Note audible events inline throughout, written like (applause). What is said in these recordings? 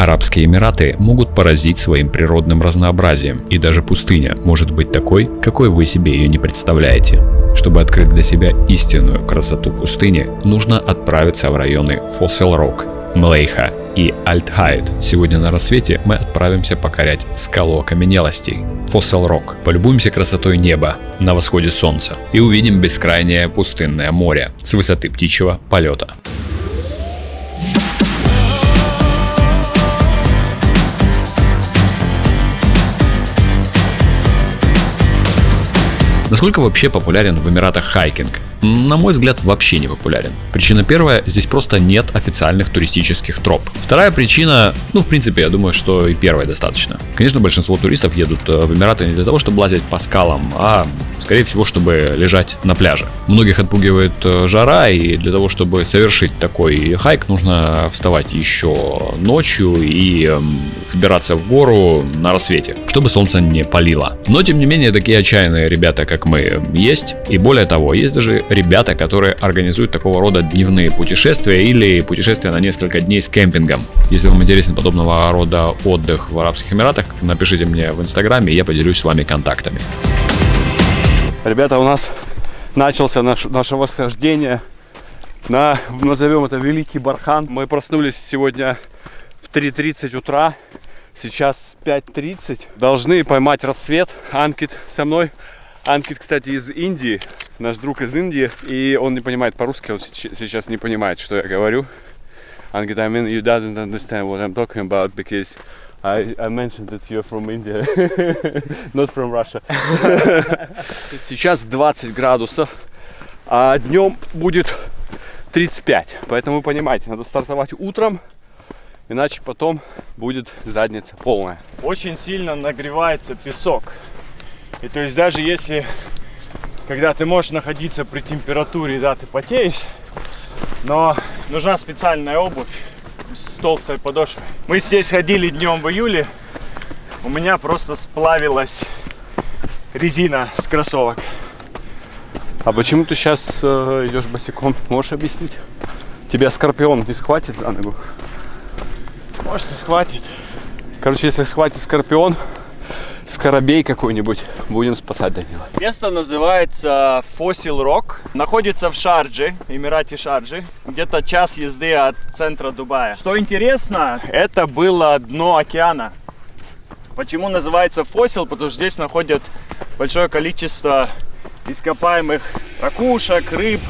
Арабские Эмираты могут поразить своим природным разнообразием, и даже пустыня может быть такой, какой вы себе ее не представляете. Чтобы открыть для себя истинную красоту пустыни, нужно отправиться в районы Фосsil Рок, Млейха и Альтхайд. Сегодня на рассвете мы отправимся покорять скалу окаменелостей, Фосsil Рок. Полюбуемся красотой неба на восходе солнца и увидим бескрайнее пустынное море с высоты птичьего полета. Насколько вообще популярен в Эмиратах хайкинг? На мой взгляд, вообще не популярен. Причина первая, здесь просто нет официальных туристических троп. Вторая причина, ну, в принципе, я думаю, что и первая достаточно. Конечно, большинство туристов едут э, в Эмираты не для того, чтобы лазить по скалам, а скорее всего, чтобы лежать на пляже. Многих отпугивает э, жара, и для того, чтобы совершить такой хайк, нужно вставать еще ночью и эм, взбираться в гору на рассвете, чтобы солнце не палило. Но, тем не менее, такие отчаянные ребята, как мы, есть. И более того, есть даже ребята, которые организуют такого рода дневные путешествия или путешествия на несколько дней с кемпингом. Если вам интересен подобного рода отдых в Арабских Эмиратах, напишите мне в инстаграме, я поделюсь с вами контактами. Ребята, у нас начался наш, наше восхождение на, назовем это, Великий Бархан. Мы проснулись сегодня в 3.30 утра, сейчас 5.30. Должны поймать рассвет. Анкит со мной. Анкит, кстати, из Индии, наш друг из Индии, и он не понимает по-русски, он сейчас не понимает, что я говорю. Анкит, I mean, you doesn't understand what I'm talking about, because I, I mentioned that you're from India, (laughs) not from Russia. (laughs) Сейчас 20 градусов, а днем будет 35. Поэтому вы понимаете, надо стартовать утром, иначе потом будет задница полная. Очень сильно нагревается песок. И то есть даже если, когда ты можешь находиться при температуре, да, ты потеешь, но нужна специальная обувь с толстой подошвой. Мы здесь ходили днем в июле, у меня просто сплавилась резина с кроссовок. А почему ты сейчас э, идешь босиком? Можешь объяснить? Тебя скорпион не схватит за ногу? Может и схватит. Короче, если схватит скорпион, скоробей какой-нибудь, будем спасать Данила. Место называется Fossil Rock. Находится в Шардже, Эмирате Шарджи. Где-то час езды от центра Дубая. Что интересно, это было дно океана. Почему называется фосил? Потому что здесь находят большое количество ископаемых ракушек, рыб.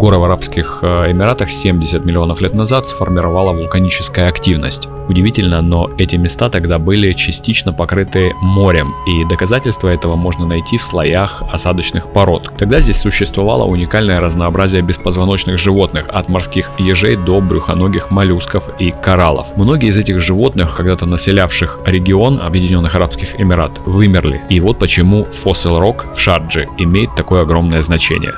Горы в Арабских э, Эмиратах 70 миллионов лет назад сформировала вулканическая активность. Удивительно, но эти места тогда были частично покрыты морем, и доказательства этого можно найти в слоях осадочных пород. Тогда здесь существовало уникальное разнообразие беспозвоночных животных, от морских ежей до брюхоногих моллюсков и кораллов. Многие из этих животных, когда-то населявших регион Объединенных Арабских Эмират, вымерли. И вот почему Fossil Rock в Шардже имеет такое огромное значение.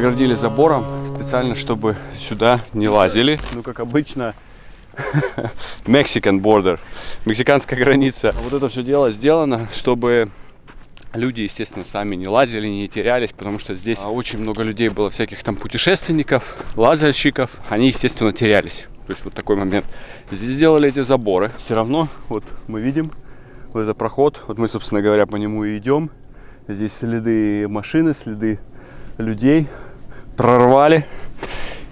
Оградили забором специально, чтобы сюда не лазили. Ну, как обычно, (laughs) Mexican border, мексиканская граница. Вот это все дело сделано, чтобы люди, естественно, сами не лазили, не терялись, потому что здесь очень много людей было, всяких там путешественников, лазальщиков, они, естественно, терялись. То есть вот такой момент. Здесь сделали эти заборы. Все равно, вот мы видим, вот это проход, вот мы, собственно говоря, по нему и идем. Здесь следы машины, следы людей прорвали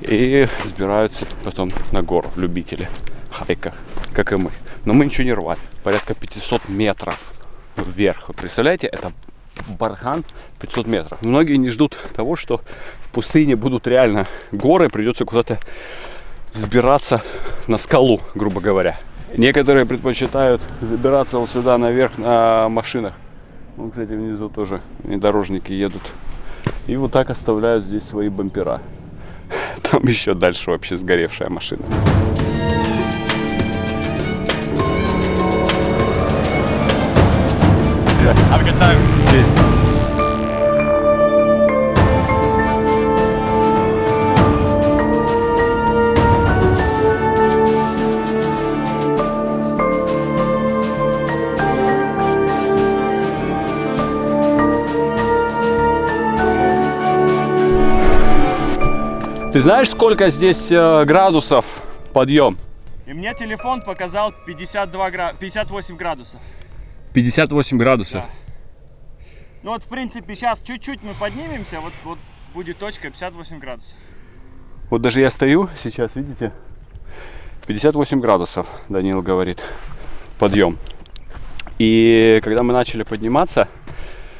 и сбираются потом на гору любители хайка, как и мы. Но мы ничего не рвали. Порядка 500 метров вверх. Вы представляете, это бархан 500 метров. Многие не ждут того, что в пустыне будут реально горы, придется куда-то взбираться на скалу, грубо говоря. Некоторые предпочитают забираться вот сюда наверх на машинах. Ну, кстати, внизу тоже внедорожники едут. И вот так оставляют здесь свои бампера. (laughs) Там еще дальше вообще сгоревшая машина. Have a good time. Cheers. Ты знаешь, сколько здесь э, градусов подъем? И мне телефон показал 52 гра... 58 градусов. 58 градусов. Да. Ну вот, в принципе, сейчас чуть-чуть мы поднимемся, вот, вот будет точка 58 градусов. Вот даже я стою сейчас, видите? 58 градусов, Данил говорит, подъем. И когда мы начали подниматься,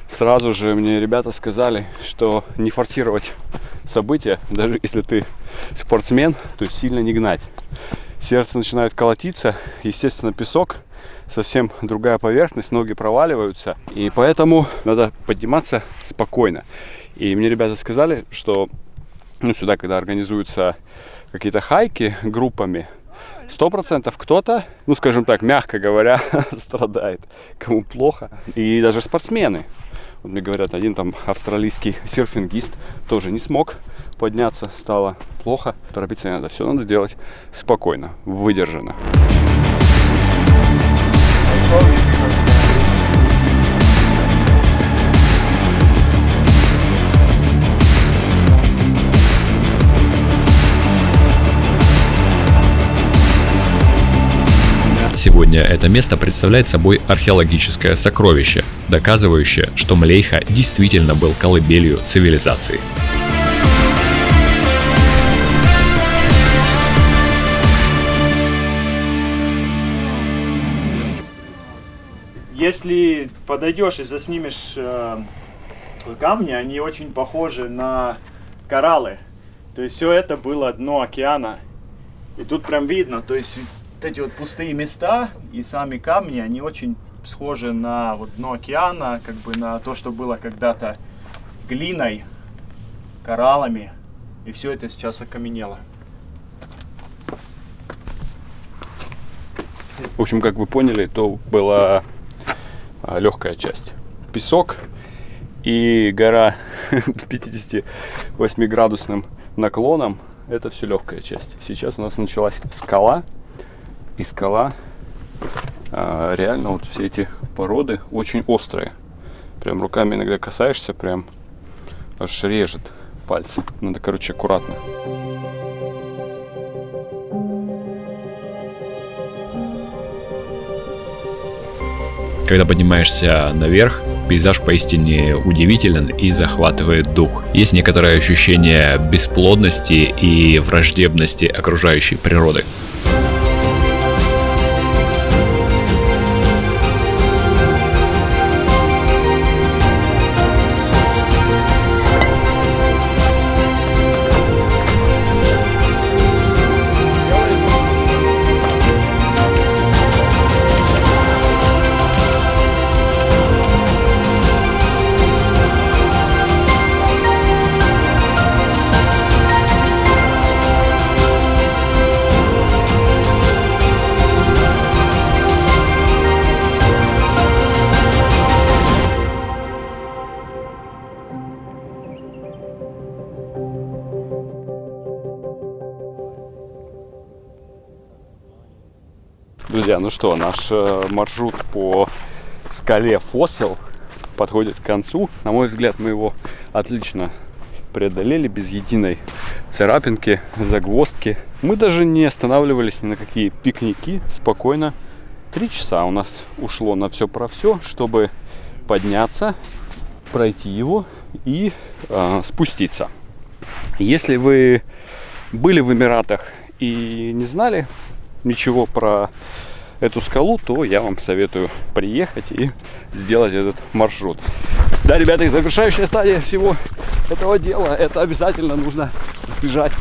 сразу же мне ребята сказали, что не форсировать события, даже если ты спортсмен, то есть сильно не гнать. Сердце начинает колотиться, естественно, песок, совсем другая поверхность, ноги проваливаются, и поэтому надо подниматься спокойно. И мне ребята сказали, что ну, сюда, когда организуются какие-то хайки группами, сто процентов кто-то, ну, скажем так, мягко говоря, (laughs) страдает, кому плохо. И даже спортсмены. Вот мне говорят, один там австралийский серфингист тоже не смог подняться, стало плохо. Торопиться не надо, все надо делать спокойно, выдержанно. Сегодня это место представляет собой археологическое сокровище, доказывающее, что Млейха действительно был колыбелью цивилизации. Если подойдешь и заснимешь э, камни, они очень похожи на кораллы. То есть все это было дно океана. И тут прям видно, то есть вот эти вот пустые места и сами камни, они очень схожи на вот дно океана, как бы на то, что было когда-то глиной, кораллами. И все это сейчас окаменело. В общем, как вы поняли, то была а, легкая часть. Песок и гора (laughs) 58-градусным наклоном. Это все легкая часть. Сейчас у нас началась скала. И скала, а, реально вот все эти породы очень острые. Прям руками иногда касаешься, прям аж режет пальцы. Надо, короче, аккуратно. Когда поднимаешься наверх, пейзаж поистине удивителен и захватывает дух. Есть некоторое ощущение бесплодности и враждебности окружающей природы. Друзья, ну что, наш э, маршрут по скале Фосил подходит к концу. На мой взгляд, мы его отлично преодолели без единой царапинки, загвоздки. Мы даже не останавливались ни на какие пикники, спокойно. Три часа у нас ушло на все про все, чтобы подняться, пройти его и э, спуститься. Если вы были в Эмиратах и не знали ничего про эту скалу, то я вам советую приехать и сделать этот маршрут. Да, ребята, и завершающая стадия всего этого дела, это обязательно нужно сбежать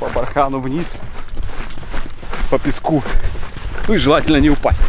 по бархану вниз, по песку, ну и желательно не упасть.